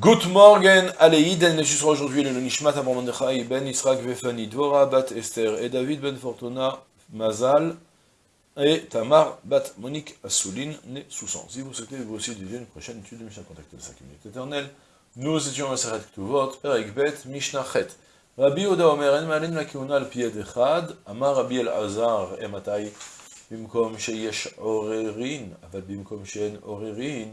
Good morning, Aleïd, elle sera aujourd'hui le Nishmat Abramandechai, Ben Israq Vefani, Dvora, Bat Esther, et David Ben Fortuna, Mazal, et Tamar, Bat Monique Assouline, né sous sang. Si vous souhaitez vous aussi étudier une prochaine étude de Mishnah Contact de 5 minutes éternelles, nous étions à Seret Ktuvot, Perek Bet, Mishnah Chet. Rabbi Oda Omer, En Malin la Kiuna al Pied Echad, Amar Rabbi El Azar, Ematai, Bimkom Sheyesh Orerin, Aval Bimkom Sheyen Orerin,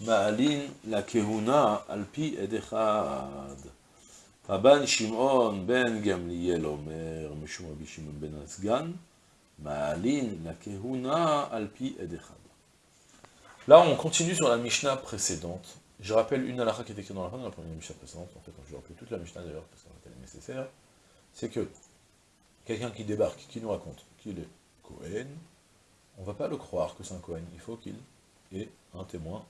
מעלין לכהונה על פי עד אחד. רבן שמעון בן גמליאל אומר, משום רבי שמעון בן הסגן, מעלין לכהונה על פי עד אחד. Là, on continue sur la Mishnah précédente. Je rappelle une halakha qui était écrite dans la fin de la première Mishnah précédente, en fait, je vais rappeler toute la Mishnah d'ailleurs, parce qu'elle est nécessaire, c'est que quelqu'un qui débarque, qui nous raconte qu'il est Cohen, on ne va pas le croire que c'est un Cohen, il faut qu'il ait un témoin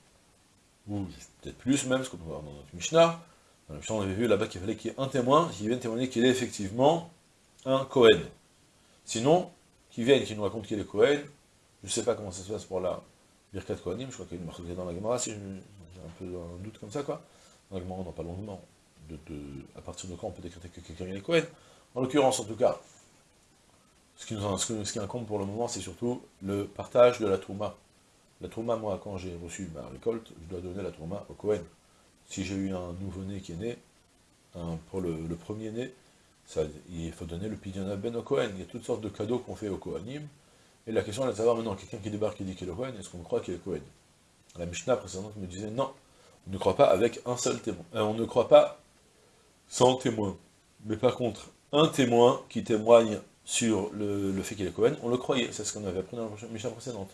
ou peut-être plus même, ce qu'on peut voir dans notre Mishnah. Dans la Mishnah, on avait vu là-bas qu'il fallait qu'il y ait un témoin qui vienne témoigner qu'il est effectivement un Cohen. Sinon, qu'il vienne, qu'il nous raconte qu'il est Cohen, je ne sais pas comment ça se passe pour la Birkat Kohanim, je crois qu'il y a une marque dans la Gemara, si j'ai un peu un doute comme ça, quoi. Dans la Gemara, on longtemps de, de, à partir de quand on peut décréter que quelqu'un est Cohen. En l'occurrence, en tout cas, ce qui, nous, ce qui incombe pour le moment, c'est surtout le partage de la Touma. La Trouma, moi, quand j'ai reçu ma récolte, je dois donner la Trouma au Cohen. Si j'ai eu un nouveau-né qui est né, pour le, premier-né, il faut donner le Pidyon Ben au Cohen. Il y a toutes sortes de cadeaux qu'on fait au Kohanim. Et la question est de savoir maintenant, quelqu'un qui débarque et dit qu'il est Cohen, est-ce qu'on croit qu'il est Cohen? La Mishnah précédente me disait non, on ne croit pas avec un seul témoin. Euh, on ne croit pas sans témoin. Mais par contre, un témoin qui témoigne sur le, le fait qu'il est Cohen, on le croyait. C'est ce qu'on avait appris dans la Mishnah précédente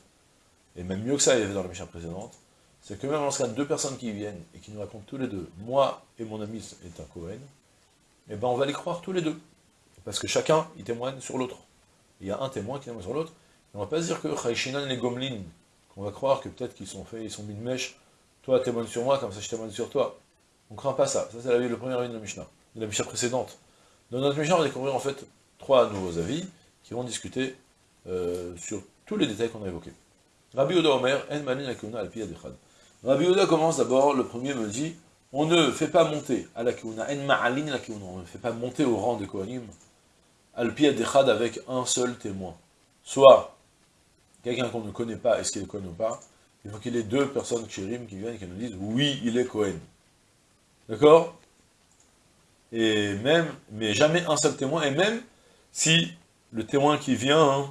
et même mieux que ça, il y avait dans la mission précédente, c'est que même lorsqu'il y a deux personnes qui viennent et qui nous racontent tous les deux, moi et mon ami est un Cohen, eh ben on va les croire tous les deux. Parce que chacun, il témoigne sur l'autre. Il y a un témoin qui témoigne sur l'autre, on va pas se dire que Chaïchinan les Gomlin, qu'on va croire que peut-être qu'ils sont faits, ils sont mis de mèche, toi témoigne sur moi, comme ça je témoigne sur toi. On ne craint pas ça. Ça, c'est le premier avis de la Mishnah, de la Mishnah précédente. Dans notre Mishnah, on va découvrir en fait trois nouveaux avis qui vont discuter euh, sur tous les détails qu'on a évoqués. Rabbi Oda Omer, En al. Rabbi Oda commence d'abord, le premier me dit, on ne fait pas monter à la Kuna, En Ma'alin la on ne fait pas monter au rang des Kohanim, al Echad avec un seul témoin. Soit quelqu'un qu'on ne connaît pas, est-ce qu'il est Kohen ou pas, il faut qu'il y ait deux personnes qui viennent et qui nous disent, oui, il est Kohen. D'accord? Et même, mais jamais un seul témoin, et même si le témoin qui vient, hein,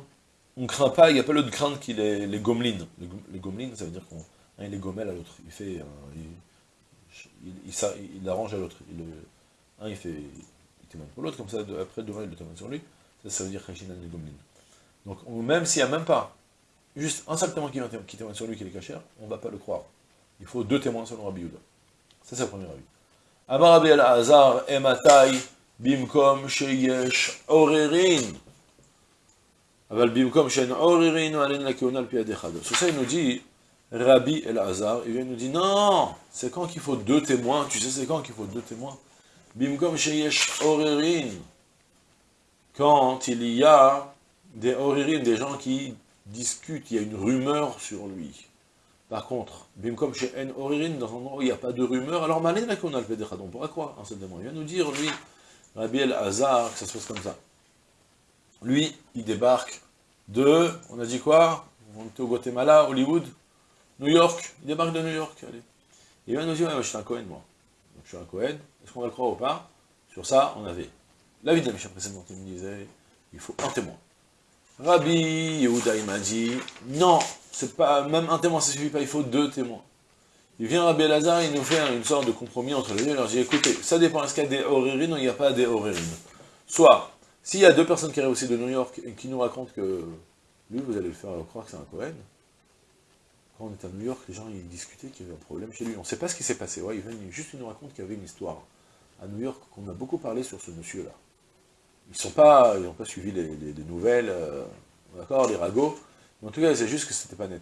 on craint pas, il n'y a pas l'autre crainte qu'il est les gomlines. Les, les gomlines, ça veut dire qu'on il est gommel à l'autre. Il fait, il, il, arrange à l'autre. un, il fait, il témoigne pour l'autre, comme ça, après, demain, il le témoigne sur lui. Ça, ça veut dire Khashinan les gomlines. Donc, même s'il n'y a même pas juste un seul témoin qui, qui témoigne sur lui, qui est cachère, on ne va pas le croire. Il faut deux témoins selon Rabbi Yuda. Ça, c'est le premier avis. Amar Rabbi Bimkom, Sheyesh, Orerin. Sur ça, il nous dit, Rabbi El Hazar, il nous dit, non, c'est quand qu'il faut deux témoins, tu sais c'est quand qu'il faut deux témoins Bimkom sheyesh orerin, quand il y a des orerin, des gens qui discutent, il y a une rumeur sur lui. Par contre, Bimkom she'en orerin, dans un endroit où il n'y a pas de rumeur, alors malin on pourra croire en ce témoin. Il vient nous dire, lui, Rabbi El Hazar, que ça se passe comme ça. Lui, il débarque de, on a dit quoi? On était au Guatemala, Hollywood, New York, il débarque de New York, allez. Il vient nous dire, je suis un Cohen, moi. Donc, je suis un Cohen, est-ce qu'on va le croire ou pas? Sur ça, on avait la vie de la mission précédente, il me disait, il faut un témoin. Rabbi Yehuda, il m'a dit, non, c'est pas, même un témoin, ça suffit pas, il faut deux témoins. Il vient Rabbi Elazar, il nous fait une sorte de compromis entre les deux, il leur dit, écoutez, ça dépend, est-ce qu'il y a des horérines ou il n'y a pas des horérines? Soit, s'il y a deux personnes qui arrivent aussi de New York et qui nous racontent que lui, vous allez le faire croire que c'est un Cohen, quand on est à New York, les gens ils discutaient qu'il y avait un problème chez lui. On ne sait pas ce qui s'est passé. Ouais, il juste nous raconte qu'il y avait une histoire à New York, qu'on a beaucoup parlé sur ce monsieur-là. Ils n'ont pas, pas suivi les, nouvelles, euh, d'accord, les ragots, mais en tout cas, c'est juste que c'était pas net.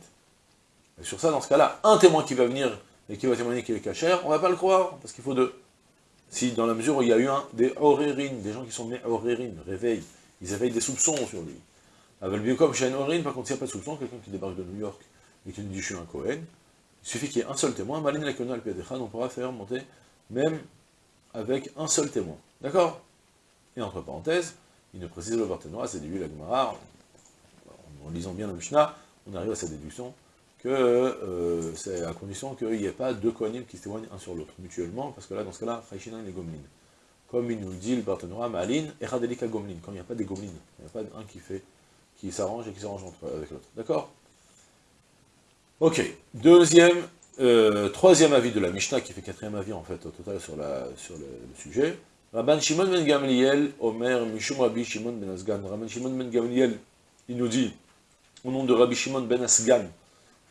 Et sur ça, dans ce cas-là, un témoin qui va venir et qui va témoigner qu'il est cachère, on va pas le croire, parce qu'il faut deux. Si, dans la mesure où il y a eu un, des horérines, des gens qui sont nés horérines, réveillent, ils éveillent des soupçons sur lui. Avec le comme chez par contre, s'il n'y a pas de soupçon, quelqu'un qui débarque de New York et qui nous dit je suis un Cohen, Il suffit qu'il y ait un seul témoin, Malin la on pourra faire monter même avec un seul témoin. D'accord? Et entre parenthèses, il ne précise le Barthénois, c'est du la Gemara, en, lisant bien la Mishnah, on arrive à cette déduction que euh, c'est à condition qu'il n'y ait pas deux Kohanim qui se témoignent un sur l'autre, mutuellement, parce que là, dans ce cas-là, Chaïchinan et Gomlin. Comme il nous dit le Barthénois, Malin et Radelika Gomlin, quand il n'y a pas des Gomlin, il n'y a pas un qui fait, qui s'arrange et qui s'arrange avec l'autre. D'accord? Ok, deuxième, euh, troisième avis de la Mishnah, qui fait quatrième avis en fait au total sur, sur le, sujet. Rabban Shimon ben Gamliel, Omer, Mishum Rabbi Shimon ben Asgan. Rabban Shimon ben Gamliel, il nous dit, au nom de Rabbi Shimon ben Asgan,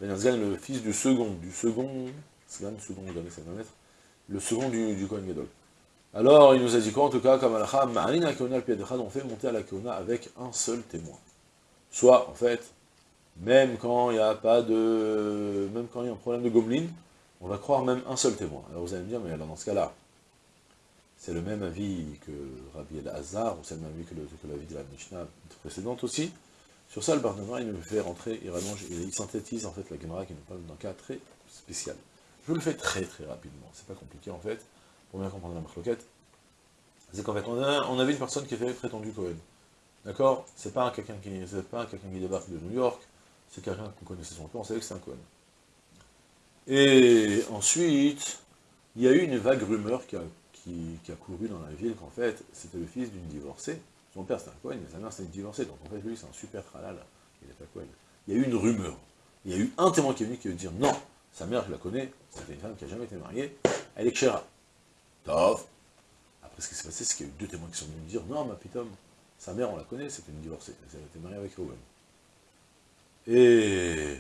le fils du second, du second, second, le second du, du Kohen Gadol. Alors, il nous a dit quoi, en tout cas, comme Alacha, Ma'alin al on fait monter à la Keona avec un seul témoin. Soit, en fait, même quand il n'y a pas de... même quand il y a un problème de Goblin, on va croire même un seul témoin. Alors vous allez me dire, mais alors dans ce cas-là, c'est le même avis que Rabbi El-Hazar, ou c'est le même avis que, l'avis de la Mishnah précédente aussi. Sur ça, le Barnabas, il nous fait rentrer, il rallonge, il synthétise en fait la Gemara qui nous parle d'un cas très spécial. Je le fais très très rapidement, c'est pas compliqué en fait, pour bien comprendre la marloquette. C'est qu'en fait, on, avait une personne qui était prétendue Cohen. D'accord? C'est pas quelqu'un qui, pas quelqu'un qui débarque de New York, c'est quelqu'un qu'on connaissait son nom, on savait que c'est un Cohen. Et ensuite, il y a eu une vague rumeur qui, a couru dans la ville qu'en fait, c'était le fils d'une divorcée. Son père c'était un Cohen, mais sa mère c'était une divorcée, donc en fait lui c'est un super tralal, il n'est pas Cohen. Il y a eu une rumeur. Il y a eu un témoin qui est venu qui veut dire non, sa mère je la connais, c'était une femme qui n'a jamais été mariée, elle est Kshera. Tov. Après ce qui s'est passé, c'est qu'il y a eu deux témoins qui sont venus dire non, ma pitom, sa mère on la connaît, c'était une divorcée, elle était mariée avec. Et,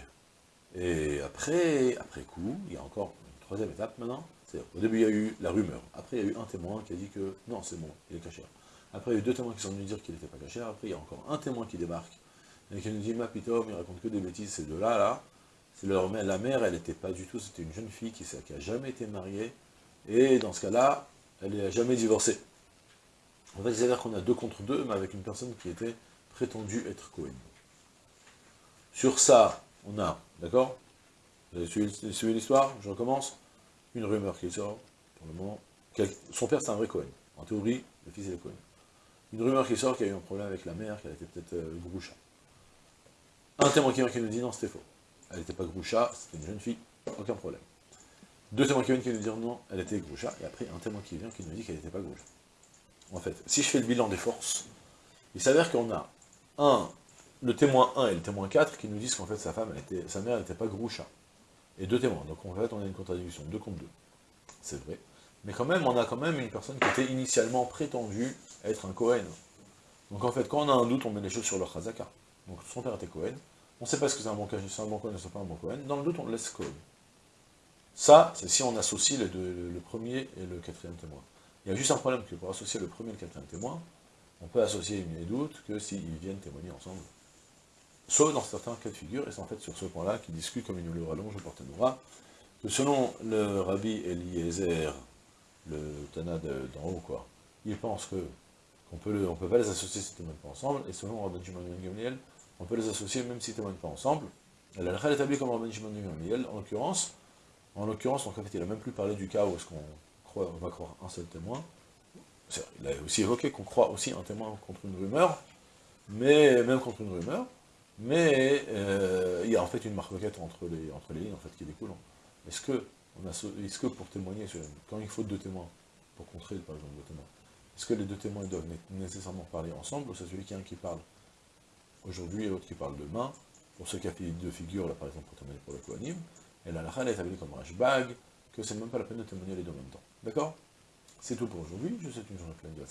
et après, après coup, il y a encore une troisième étape maintenant. Au début, il y a eu la rumeur. Après, il y a eu un témoin qui a dit que non, c'est bon, il est caché. Après, il y a eu deux témoins qui sont venus dire qu'il n'était pas caché. Après, il y a encore un témoin qui débarque et qui nous dit, ma pitom, il raconte que des bêtises, ces deux-là, là. C'est leur la mère, elle n'était pas du tout, c'était une jeune fille qui n'a jamais été mariée. Et dans ce cas-là, elle n'a jamais divorcé. En fait, c'est-à-dire qu'on a deux contre deux, mais avec une personne qui était prétendue être Cohen. Sur ça, on a, d'accord? Vous avez suivi, l'histoire? Je recommence. Une rumeur qui sort, pour le moment. Son père, c'est un vrai Cohen. En théorie, le fils, est Cohen. Une rumeur qui sort qu'il y a eu un problème avec la mère, qu'elle était peut-être euh, groucha. Un témoin qui vient qui nous dit non, c'était faux. Elle n'était pas groucha, c'était une jeune fille, aucun problème. Deux témoins qui viennent qui nous disent non, elle était groucha, et après un témoin qui vient qui nous dit qu'elle n'était pas groucha. En fait, si je fais le bilan des forces, il s'avère qu'on a un le témoin 1 et le témoin 4 qui nous disent qu'en fait sa femme, sa mère n'était pas Groucha. Et deux témoins, donc en fait on a une contradiction, deux contre deux. C'est vrai. Mais quand même, on a quand même une personne qui était initialement prétendue être un Cohen. Donc en fait, quand on a un doute, on met les choses sur leur chazaka. Donc son père était Cohen, on ne sait pas ce que c'est un bon c'est un bon Cohen ou c'est pas un bon Cohen, dans le doute on le laisse Cohen. Ça, c'est si on associe le, premier et le quatrième témoin. Il y a juste un problème que pour associer le premier et le quatrième témoin, on peut associer une doute que s'ils viennent témoigner ensemble sauf dans certains cas de figure, et c'est en fait sur ce point-là qu'il discute, comme il nous le rallonge au Portanora, que selon le rabbi Eliezer, le Tana d'en haut, quoi, il pense que qu'on peut, on peut pas les associer ne témoignent pas ensemble, et selon Rabbi Shimon Gamliel, on peut les associer même ne témoignent pas ensemble. Elle a établi comme Rabbi Shimon Gamliel, en l'occurrence, en l'occurrence, en fait, il a même plus parlé du cas où est-ce qu'on croit, on va croire un seul témoin. Il a aussi évoqué qu'on croit aussi un témoin contre une rumeur, mais même contre une rumeur, mais euh, il y a en fait une marque entre les, entre les lignes en fait, qui découle. Est-ce que, est que pour témoigner, quand il faut deux témoins, pour contrer par exemple deux témoins, est-ce que les deux témoins doivent nécessairement parler ensemble, ou c'est celui qui a un qui parle aujourd'hui et l'autre qui parle demain? Pour ceux qui a fait deux figures, là par exemple pour témoigner pour le coanim, et la lacha est établie comme rashbag, que c'est même pas la peine de témoigner les deux en même temps. D'accord? C'est tout pour aujourd'hui, je vous souhaite une journée pleine de la